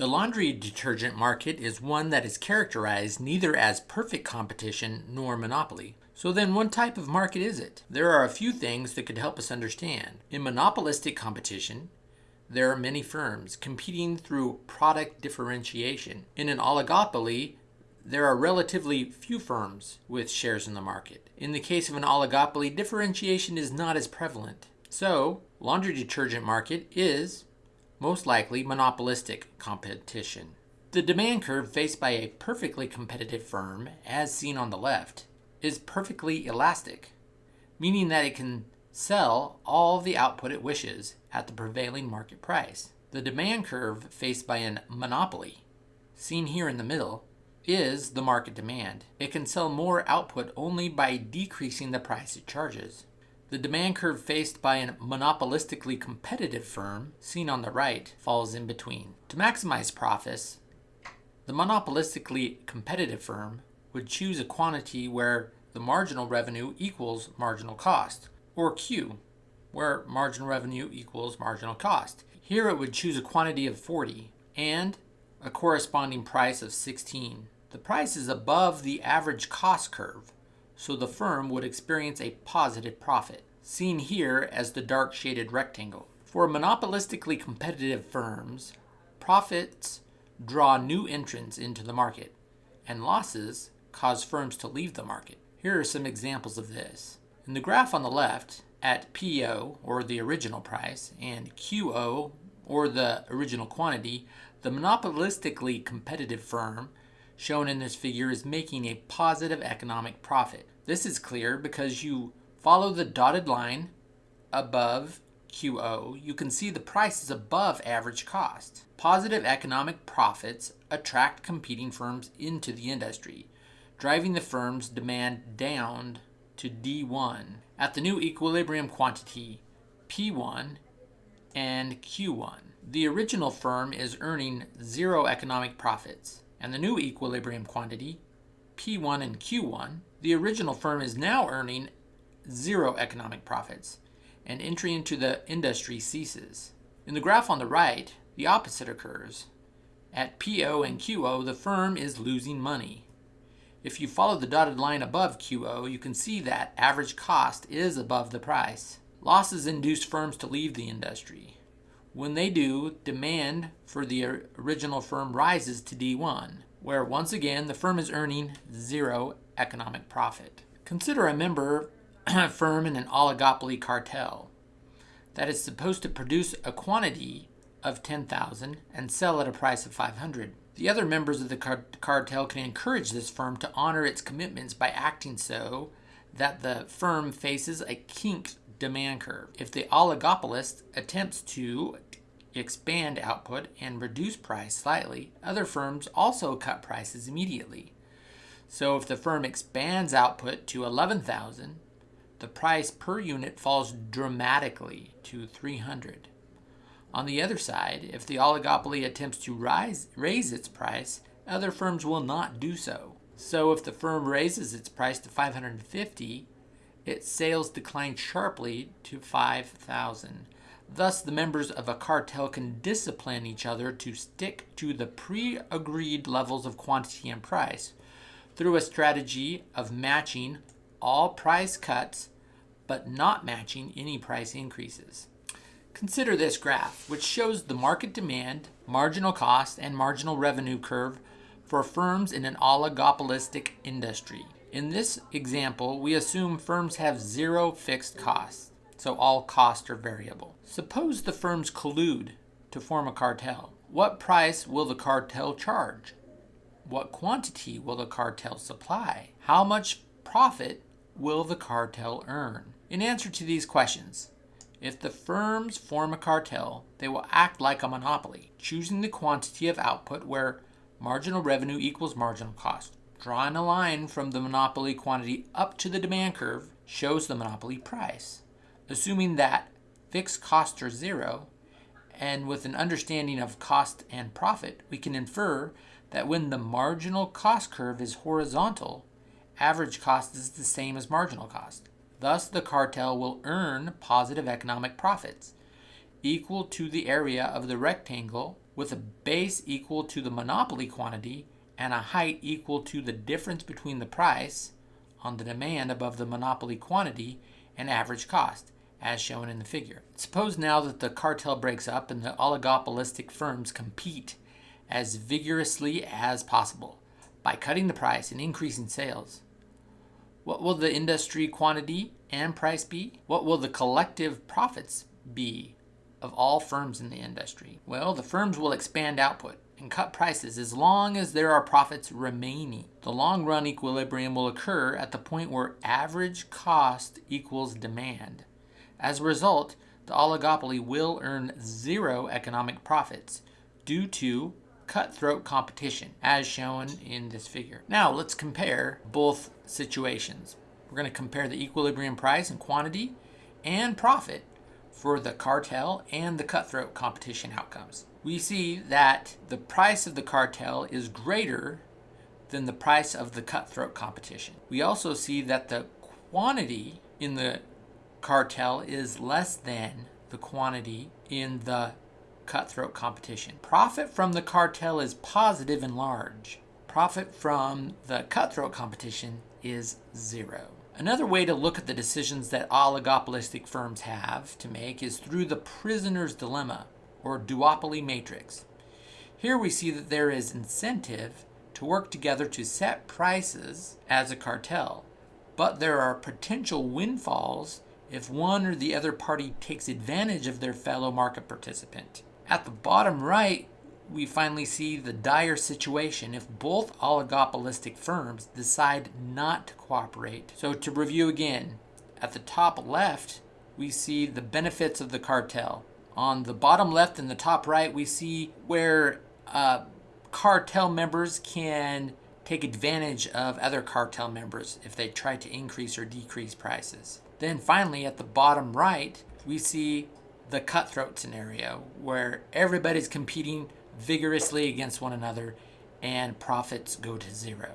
The laundry detergent market is one that is characterized neither as perfect competition nor monopoly. So then what type of market is it? There are a few things that could help us understand. In monopolistic competition, there are many firms competing through product differentiation. In an oligopoly, there are relatively few firms with shares in the market. In the case of an oligopoly, differentiation is not as prevalent. So, laundry detergent market is most likely monopolistic competition. The demand curve faced by a perfectly competitive firm, as seen on the left, is perfectly elastic, meaning that it can sell all the output it wishes at the prevailing market price. The demand curve faced by a monopoly, seen here in the middle, is the market demand. It can sell more output only by decreasing the price it charges. The demand curve faced by a monopolistically competitive firm, seen on the right, falls in between. To maximize profits, the monopolistically competitive firm would choose a quantity where the marginal revenue equals marginal cost, or Q, where marginal revenue equals marginal cost. Here it would choose a quantity of 40 and a corresponding price of 16. The price is above the average cost curve, so the firm would experience a positive profit, seen here as the dark shaded rectangle. For monopolistically competitive firms, profits draw new entrants into the market, and losses cause firms to leave the market. Here are some examples of this. In the graph on the left, at PO, or the original price, and QO, or the original quantity, the monopolistically competitive firm shown in this figure is making a positive economic profit. This is clear because you follow the dotted line above QO, you can see the price is above average cost. Positive economic profits attract competing firms into the industry driving the firm's demand down to D1 at the new equilibrium quantity P1 and Q1. The original firm is earning zero economic profits, and the new equilibrium quantity P1 and Q1, the original firm is now earning zero economic profits, and entry into the industry ceases. In the graph on the right, the opposite occurs. At PO and QO, the firm is losing money. If you follow the dotted line above QO, you can see that average cost is above the price. Losses induce firms to leave the industry. When they do, demand for the original firm rises to D1, where once again the firm is earning zero economic profit. Consider a member firm in an oligopoly cartel that is supposed to produce a quantity of 10,000 and sell at a price of 500. The other members of the car cartel can encourage this firm to honor its commitments by acting so that the firm faces a kink demand curve. If the oligopolist attempts to expand output and reduce price slightly, other firms also cut prices immediately. So if the firm expands output to 11,000, the price per unit falls dramatically to 300. On the other side, if the oligopoly attempts to rise, raise its price, other firms will not do so. So if the firm raises its price to 550, its sales decline sharply to 5,000. Thus, the members of a cartel can discipline each other to stick to the pre-agreed levels of quantity and price through a strategy of matching all price cuts but not matching any price increases. Consider this graph, which shows the market demand, marginal cost, and marginal revenue curve for firms in an oligopolistic industry. In this example, we assume firms have zero fixed costs, so all costs are variable. Suppose the firms collude to form a cartel. What price will the cartel charge? What quantity will the cartel supply? How much profit will the cartel earn? In answer to these questions, if the firms form a cartel, they will act like a monopoly, choosing the quantity of output where marginal revenue equals marginal cost. Drawing a line from the monopoly quantity up to the demand curve shows the monopoly price. Assuming that fixed costs are zero, and with an understanding of cost and profit, we can infer that when the marginal cost curve is horizontal, average cost is the same as marginal cost. Thus, the cartel will earn positive economic profits equal to the area of the rectangle with a base equal to the monopoly quantity and a height equal to the difference between the price on the demand above the monopoly quantity and average cost, as shown in the figure. Suppose now that the cartel breaks up and the oligopolistic firms compete as vigorously as possible by cutting the price and increasing sales. What will the industry quantity and price be? What will the collective profits be of all firms in the industry? Well, the firms will expand output and cut prices as long as there are profits remaining. The long run equilibrium will occur at the point where average cost equals demand. As a result, the oligopoly will earn zero economic profits due to cutthroat competition, as shown in this figure. Now let's compare both situations. We're going to compare the equilibrium price and quantity and profit for the cartel and the cutthroat competition outcomes. We see that the price of the cartel is greater than the price of the cutthroat competition. We also see that the quantity in the cartel is less than the quantity in the cutthroat competition. Profit from the cartel is positive and large. Profit from the cutthroat competition is zero. Another way to look at the decisions that oligopolistic firms have to make is through the prisoner's dilemma or duopoly matrix. Here we see that there is incentive to work together to set prices as a cartel, but there are potential windfalls if one or the other party takes advantage of their fellow market participant. At the bottom right, we finally see the dire situation if both oligopolistic firms decide not to cooperate. So to review again, at the top left, we see the benefits of the cartel. On the bottom left and the top right, we see where uh, cartel members can take advantage of other cartel members if they try to increase or decrease prices. Then finally, at the bottom right, we see the cutthroat scenario where everybody's competing vigorously against one another and profits go to zero.